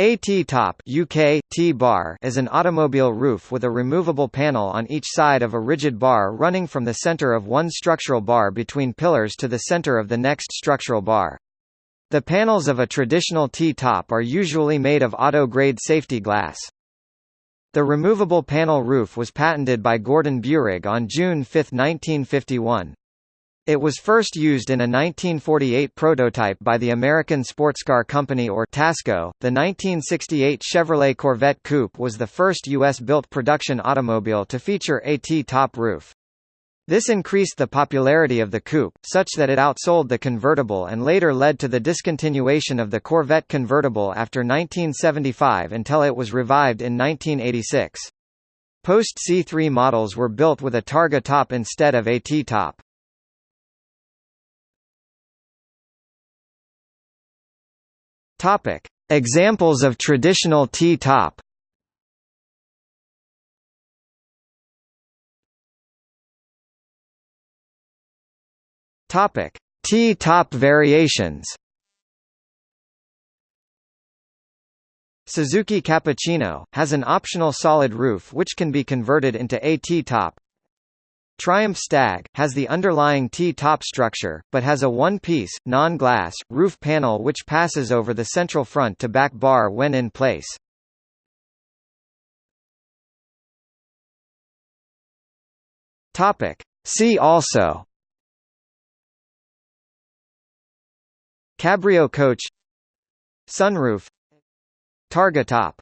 A T-top UK, T-bar is an automobile roof with a removable panel on each side of a rigid bar running from the center of one structural bar between pillars to the center of the next structural bar. The panels of a traditional T-top are usually made of auto-grade safety glass. The removable panel roof was patented by Gordon Buehrig on June 5, 1951. It was first used in a 1948 prototype by the American Sportscar Company or Tasco. The 1968 Chevrolet Corvette Coupe was the first U.S.-built production automobile to feature a T-top roof. This increased the popularity of the coupe, such that it outsold the convertible and later led to the discontinuation of the Corvette convertible after 1975 until it was revived in 1986. Post C3 models were built with a Targa top instead of a T-top. Topic: Examples of traditional T-top. Topic: T-top variations. Suzuki Cappuccino has an optional solid roof which can be converted into a T-top. Triumph Stag, has the underlying T-top structure, but has a one-piece, non-glass, roof panel which passes over the central front-to-back bar when in place. See also Cabrio coach Sunroof Targa top